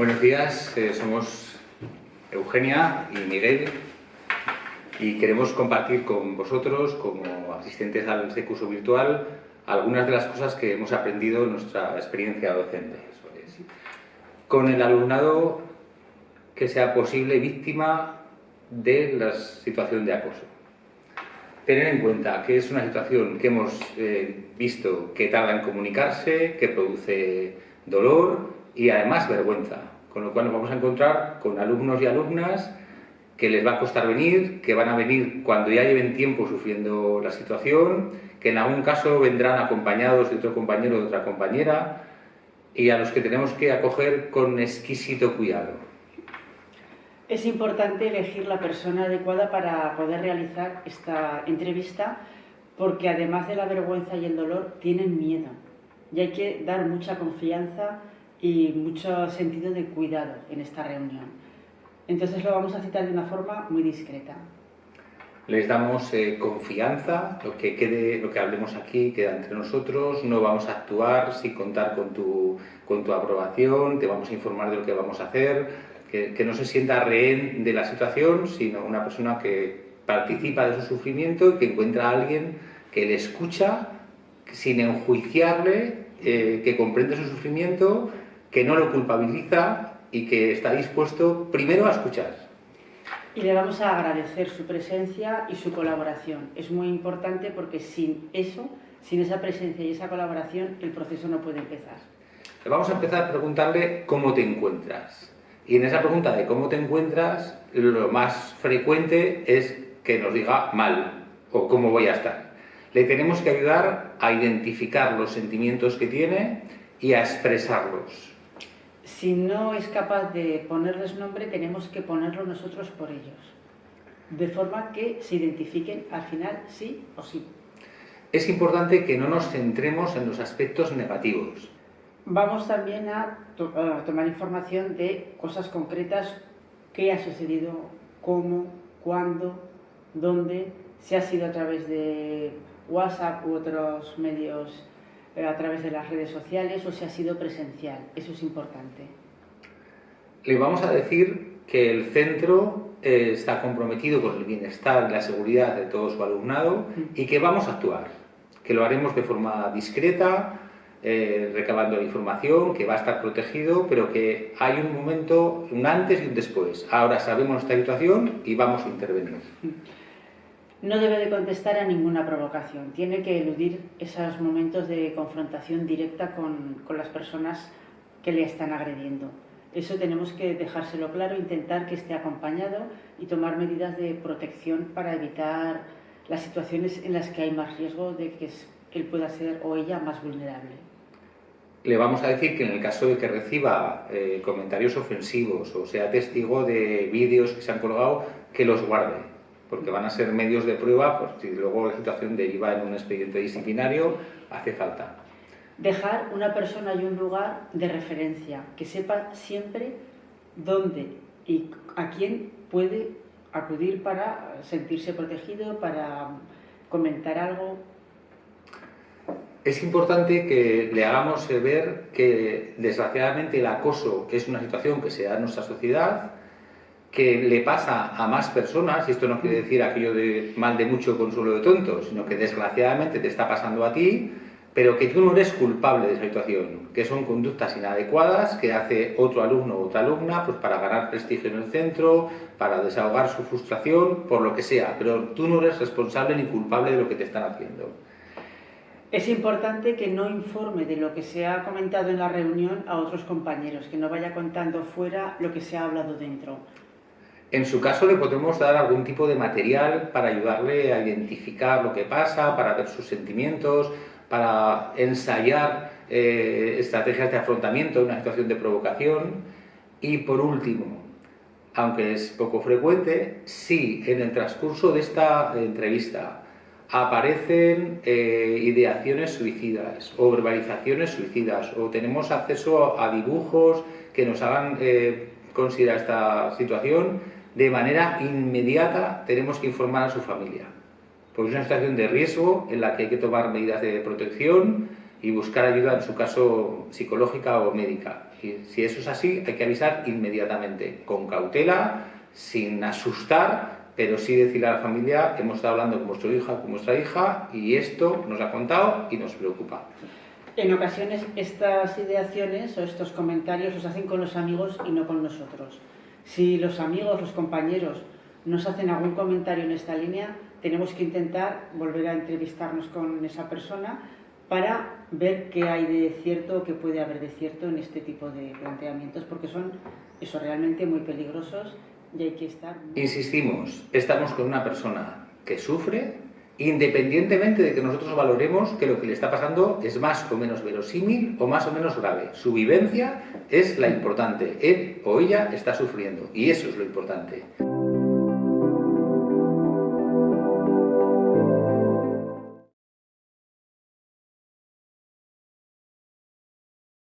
Buenos días, eh, somos Eugenia y Miguel y queremos compartir con vosotros, como asistentes al este curso virtual, algunas de las cosas que hemos aprendido en nuestra experiencia docente. Con el alumnado que sea posible víctima de la situación de acoso. Tener en cuenta que es una situación que hemos eh, visto que tarda en comunicarse, que produce dolor y además vergüenza. Con lo cual nos vamos a encontrar con alumnos y alumnas que les va a costar venir, que van a venir cuando ya lleven tiempo sufriendo la situación, que en algún caso vendrán acompañados de otro compañero o de otra compañera y a los que tenemos que acoger con exquisito cuidado. Es importante elegir la persona adecuada para poder realizar esta entrevista porque además de la vergüenza y el dolor tienen miedo y hay que dar mucha confianza y mucho sentido de cuidado en esta reunión. Entonces lo vamos a citar de una forma muy discreta. Les damos eh, confianza, lo que, quede, lo que hablemos aquí queda entre nosotros, no vamos a actuar sin contar con tu, con tu aprobación, te vamos a informar de lo que vamos a hacer, que, que no se sienta rehén de la situación, sino una persona que participa de su sufrimiento y que encuentra a alguien que le escucha sin enjuiciarle, eh, que comprende su sufrimiento que no lo culpabiliza y que está dispuesto primero a escuchar. Y le vamos a agradecer su presencia y su colaboración. Es muy importante porque sin eso, sin esa presencia y esa colaboración, el proceso no puede empezar. Le vamos a empezar a preguntarle cómo te encuentras. Y en esa pregunta de cómo te encuentras, lo más frecuente es que nos diga mal o cómo voy a estar. Le tenemos que ayudar a identificar los sentimientos que tiene y a expresarlos si no es capaz de ponerles nombre, tenemos que ponerlo nosotros por ellos, de forma que se identifiquen al final sí o sí. Es importante que no nos centremos en los aspectos negativos. Vamos también a, tomar información de cosas concretas, qué ha sucedido, cómo, cuándo, dónde, si ha sido a través de WhatsApp u otros medios a través de las redes sociales o si ha sido presencial. Eso es importante. Le vamos a decir que el centro eh, está comprometido con el bienestar y la seguridad de todo su alumnado y que vamos a actuar, que lo haremos de forma discreta, eh, recabando la información, que va a estar protegido, pero que hay un momento, un antes y un después. Ahora sabemos esta situación y vamos a intervenir no debe de contestar a ninguna provocación, tiene que eludir esos momentos de confrontación directa con, las personas que le están agrediendo. Eso tenemos que dejárselo claro, intentar que esté acompañado y tomar medidas de protección para evitar las situaciones en las que hay más riesgo de que él pueda ser o ella más vulnerable. Le vamos a decir que en el caso de que reciba eh, comentarios ofensivos o sea testigo de vídeos que se han colgado, que los guarde porque van a ser medios de prueba, pues si luego la situación deriva en un expediente disciplinario, hace falta. Dejar una persona y un lugar de referencia, que sepa siempre dónde y a quién puede acudir para sentirse protegido, para comentar algo. Es importante que le hagamos ver que desgraciadamente el acoso es una situación que se da en nuestra sociedad, que le pasa a más personas, y esto no quiere decir aquello de mal de mucho consuelo de tonto, sino que desgraciadamente te está pasando a ti, pero que tú no eres culpable de esa situación, que son conductas inadecuadas que hace otro alumno o otra alumna pues para ganar prestigio en el centro, para desahogar su frustración, por lo que sea, pero tú no eres responsable ni culpable de lo que te están haciendo. Es importante que no informe de lo que se ha comentado en la reunión a otros compañeros, que no vaya contando fuera lo que se ha hablado dentro. En su caso le podemos dar algún tipo de material para ayudarle a identificar lo que pasa, para ver sus sentimientos, para ensayar eh, estrategias de afrontamiento en una situación de provocación. Y por último, aunque es poco frecuente, si en el transcurso de esta entrevista aparecen eh, ideaciones suicidas o verbalizaciones suicidas o tenemos acceso a dibujos que nos hagan eh, considerar esta situación, de manera inmediata tenemos que informar a su familia. Porque es una situación de riesgo en la que hay que tomar medidas de protección y buscar ayuda, en su caso psicológica o médica. Si eso es así, hay que avisar inmediatamente, con cautela, sin asustar, pero sí decirle a la familia, hemos estado hablando con vuestro hija, con vuestra hija, y esto nos ha contado y nos preocupa. En ocasiones estas ideaciones o estos comentarios los hacen con los amigos y no con nosotros. Si los amigos, los compañeros nos hacen algún comentario en esta línea, tenemos que intentar volver a entrevistarnos con esa persona para ver qué hay de cierto o qué puede haber de cierto en este tipo de planteamientos, porque son eso realmente muy peligrosos y hay que estar... Insistimos, estamos con una persona que sufre, independientemente de que nosotros valoremos que lo que le está pasando es más o menos verosímil o más o menos grave. Su vivencia es la importante. Él o ella está sufriendo y eso es lo importante.